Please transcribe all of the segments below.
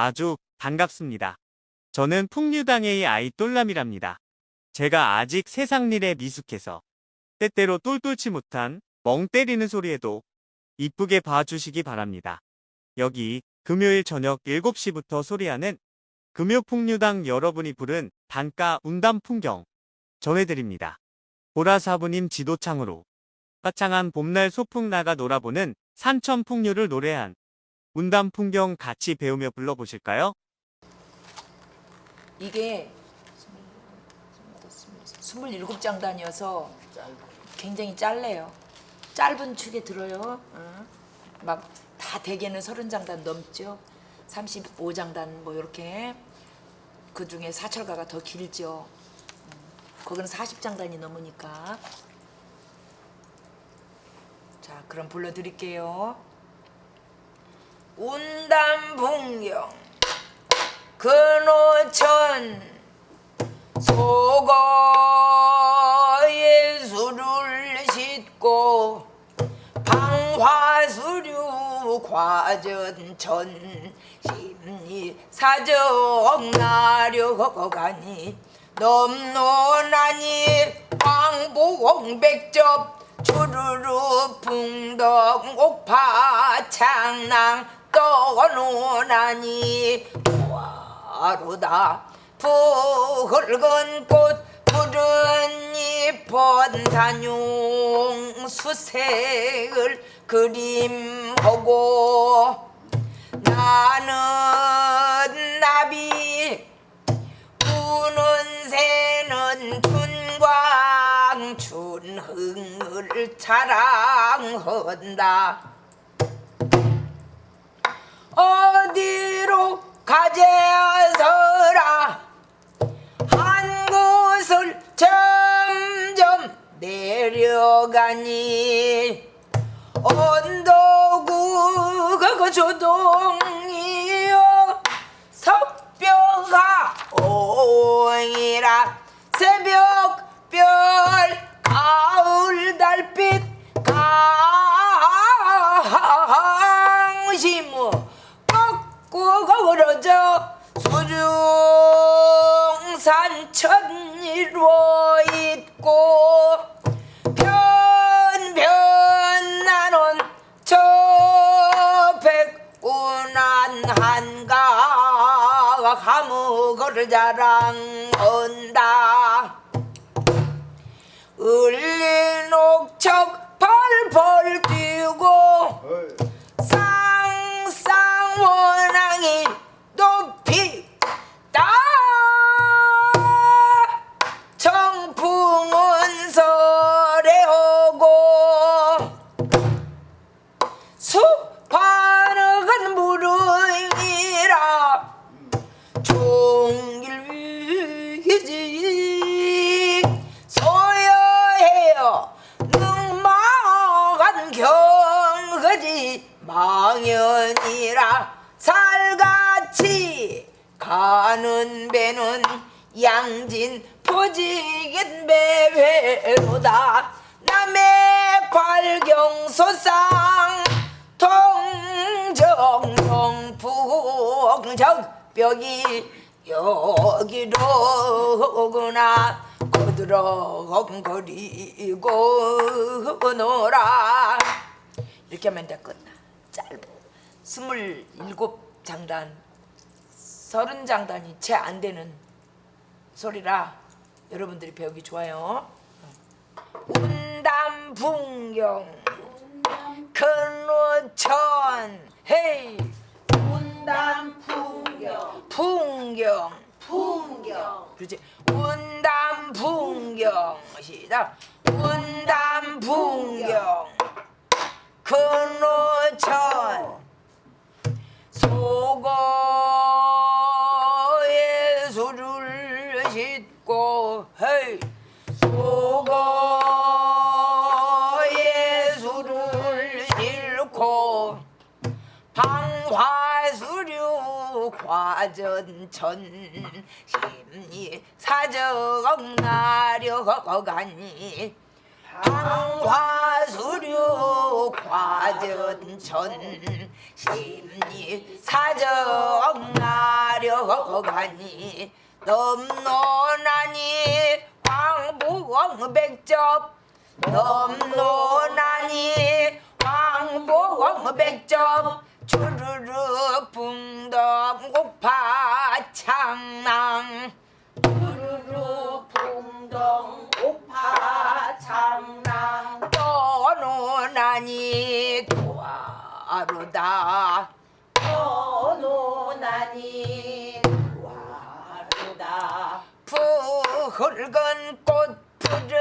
아주 반갑습니다. 저는 풍류당의 아이 똘남이랍니다. 제가 아직 세상 일에 미숙해서 때때로 똘똘치 못한 멍 때리는 소리에도 이쁘게 봐주시기 바랍니다. 여기 금요일 저녁 7시부터 소리하는 금요풍류당 여러분이 부른 단가 운담 풍경 전해드립니다. 보라사부님 지도창으로 화창한 봄날 소풍 나가 놀아보는 산천 풍류를 노래한 운담 풍경 같이 배우며 불러보실까요? 이게 27장단이어서 굉장히 짧네요. 짧은 축에 들어요. 막다 대개는 30장단 넘죠. 35장단 뭐 이렇게 그 중에 사철가가 더 길죠. 음, 거기는 40장단이 넘으니까. 자, 그럼 불러드릴게요. 운담풍경 근호천 속어의 술을 싣고 방화수류 과전천 심리 사정 나려가니 넘노나니 광복백접 주르르 풍덕 옥파 창낭 떠노나니? 와로다? 붉은 꽃 푸른 잎은 산용 수색을 그림하고 나는 나비 우는 새는 춘광 춘흥을 자랑한다 어디로 가재서라? 한 곳을 점점 내려가니 언덕우 그 조동이여 석뼈가 오이라 새벽별 가을 달빛 강심우 걸어져 수중산 천리로 있고 변변 나는 저 백운한 한가 감옥을 자랑한다. 을린 옥척 여기로구나 거들어거리고 놀아 이렇게 하면 돼 끝나 짧아 스물일곱 장단 서른 장단이 채 안 되는 소리라 여러분들이 배우기 좋아요. 운담 풍경 근로천 헤이. 운담 풍경. 풍경 풍경. 그렇지. 운담 풍경. 시작. 운담 풍경. 근로천 과전천 심리 사정 나려 가니. 방화수류 과전천 심리 사정 나 들어가니. 넘노나니 광복백접. 넘노나니 광복백접 붕덩 고파 창낭. 주르르 풍덩 오파 장랑 떠노나니 도하루다. 떠노나니 와르다. 푸흙은 꽃 푸른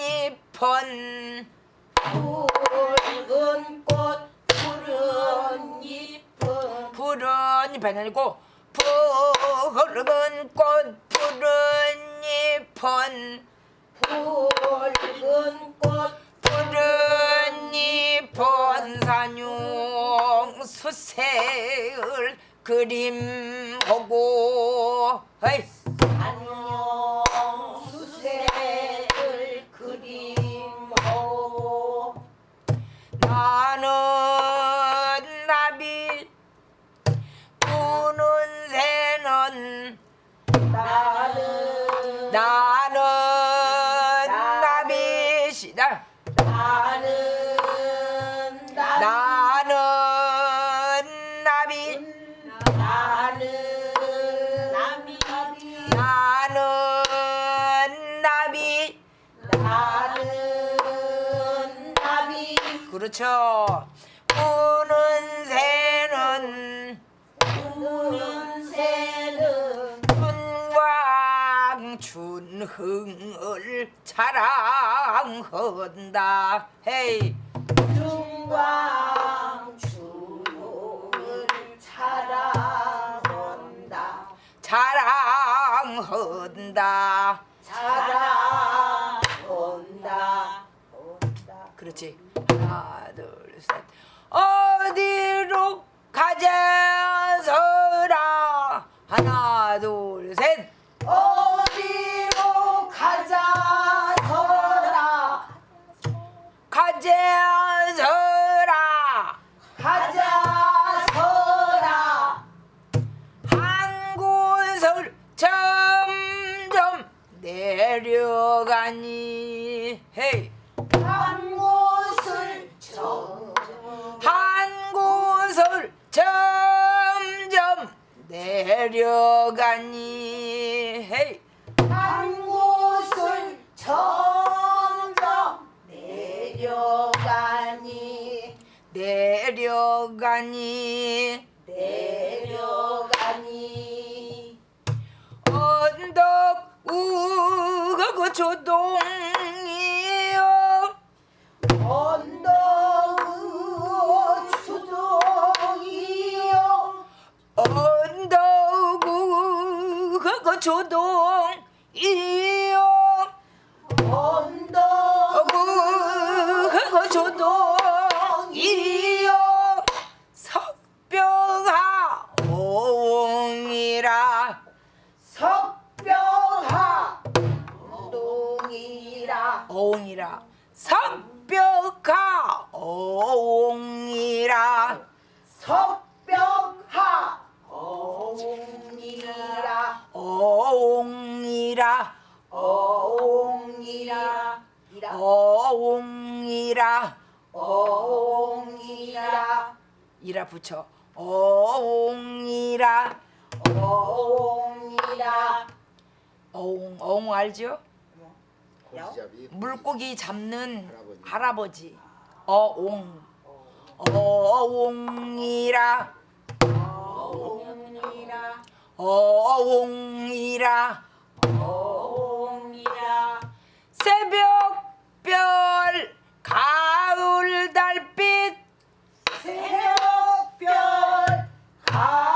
잎은 붉은 꽃 푸른 잎은 푸른 잎이 아니고 푸흙은 꽃 푸른 잎은 붉은 꽃 푸른 잎은 산용 수색을 그림하고 나비시다 나는 나 나는 나비. 나는 나비 나는 나비. 나는 나비 그렇죠. 우는 새는 우는 새는春광 춘흥을 자 랑한다. 헤이. 중광 주를 자랑한다. 자랑한다. 자랑한다. 그렇지. 하나 둘셋. 어디로 가자서라? 하나 둘셋 내려가니? 헤이 조동이요 언덕. 그거 조동이요 석병하 옹이라. 석병하. 동이라. 옹이라. 석병하 옹이라. 석병하. 어 옹이라. 옹이라. 어옹이라. 이라. 옹이라. 어옹이라. 이라. 붙여. 옹이라. 어옹이라. 옹, 옹 알죠? 물고기 잡는 할아버지. 할아버지. 어옹. 어옹이라 어옹이라 어옹이라. 어옹이라. 새벽별 가을 달빛. 새벽별 가을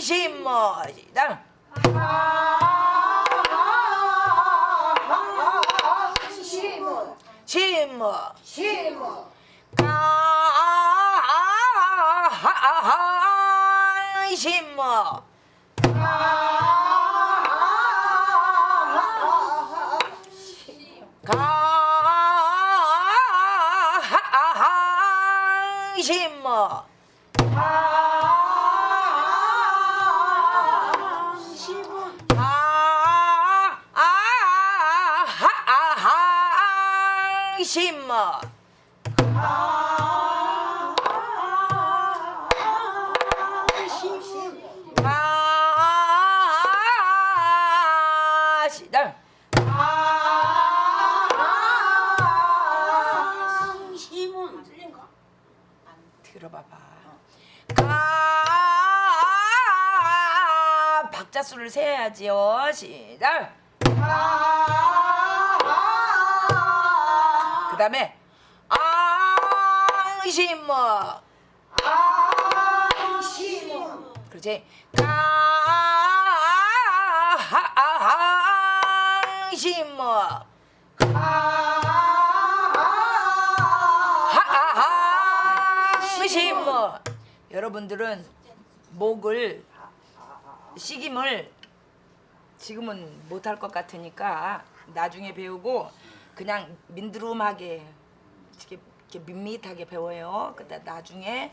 심어 시다 시모 심어 시모 가하하 심 박자 수를 세야지요. 시작. 그 다음에 앙심어. 시모 그렇지. 가앙심어. 하하하심어. 여러분들은 목을 식임을 지금은 못할 것 같으니까 나중에 배우고 그냥 민드름하게 이렇게, 이렇게 밋밋하게 배워요. 그다 나중에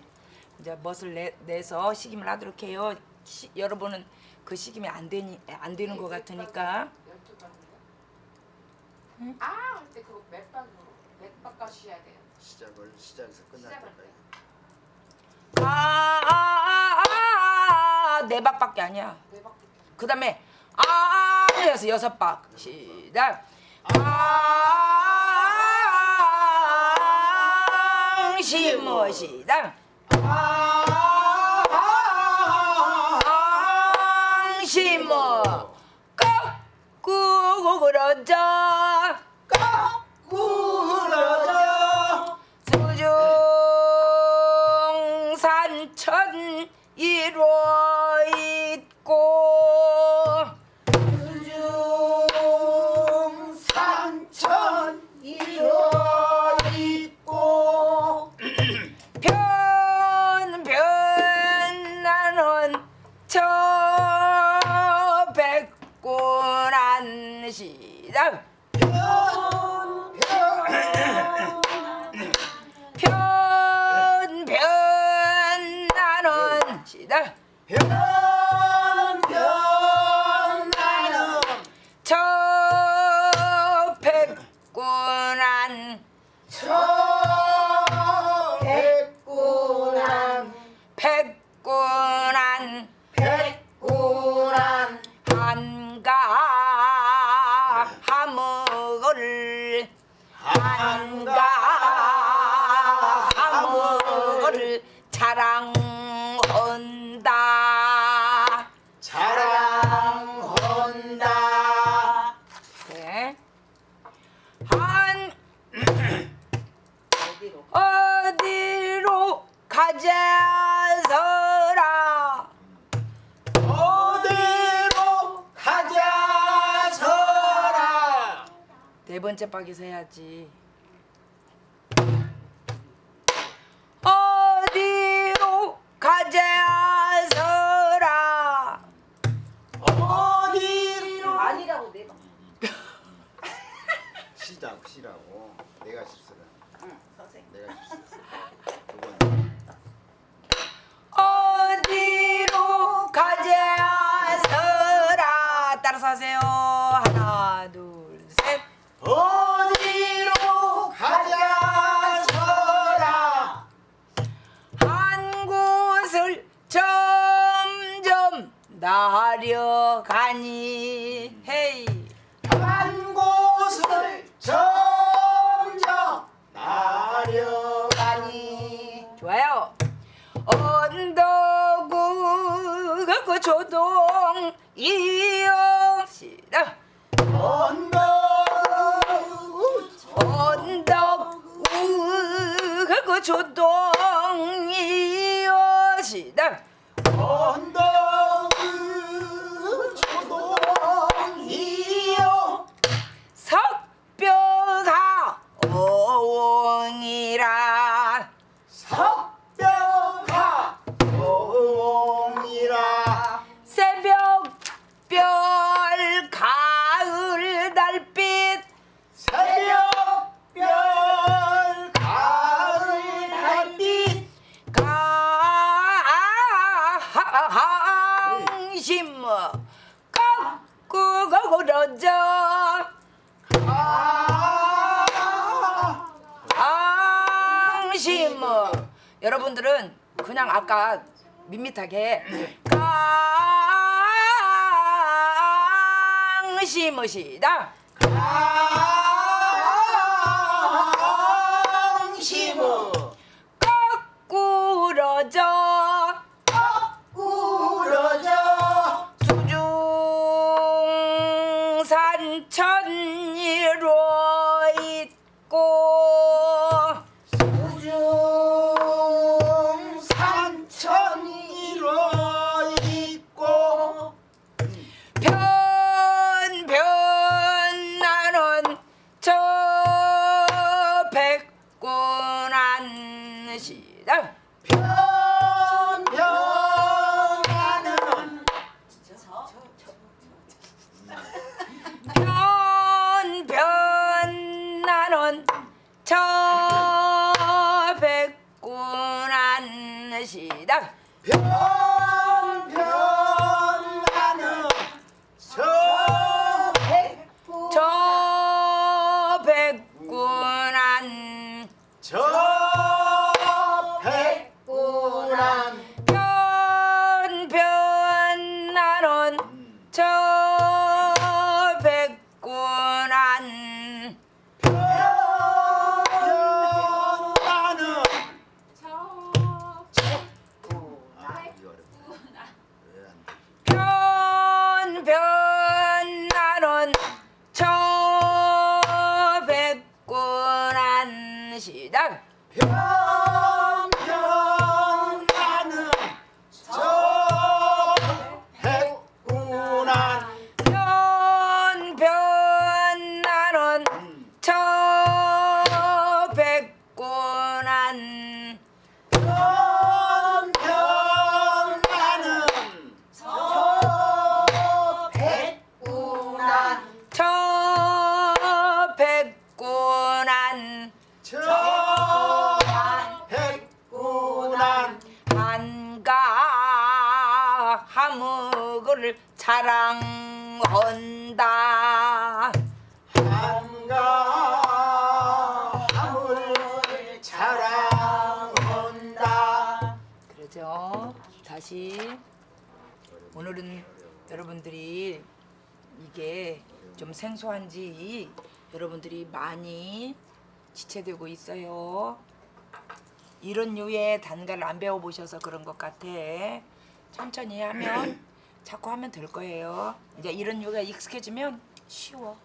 이제 멋을 내, 내서 식임을 하도록 해요. 시, 여러분은 그 식임이 안 되니 안 되는 것 같으니까 아, 그때 그거 몇 박으로 몇 박까지 해야 돼요. 시작을 시작에서 끝날 때까지. 때. 아, 아아아 네 박밖에 아니야. 그 다음에 아 해서 여섯 박. 시작. 앙심어 시작. 앙심어 거꾸로 그러죠 구러져 시다 번째 박에서 해야지. 어디로 가재하서라 어디로? 아니라고 내가 시작 시라고. 내가 실수를. 응 선생 내가 실수 어디로 가재하서라 따라서 하세요. 가니 헤이. 한 곳을 점점 나려가니. 좋아요. 언덕우 그 조동 이어시다. 언덕 언덕 우그 조동 이어시다 깎고 그러져 아 강심. 여러분들은 그냥 아까 밋밋하게 강심으시다. 강심은 거꾸러져 꾸러져 시 자랑한다. 한가 함을 자랑한다. 그러죠. 다시 오늘은 여러분들이 이게 좀 생소한지 여러분들이 많이 지체되고 있어요. 이런 류의 단가를 안 배워보셔서 그런 것 같아. 천천히 하면 자꾸 하면 될 거예요. 이제 이런 류가 익숙해지면 쉬워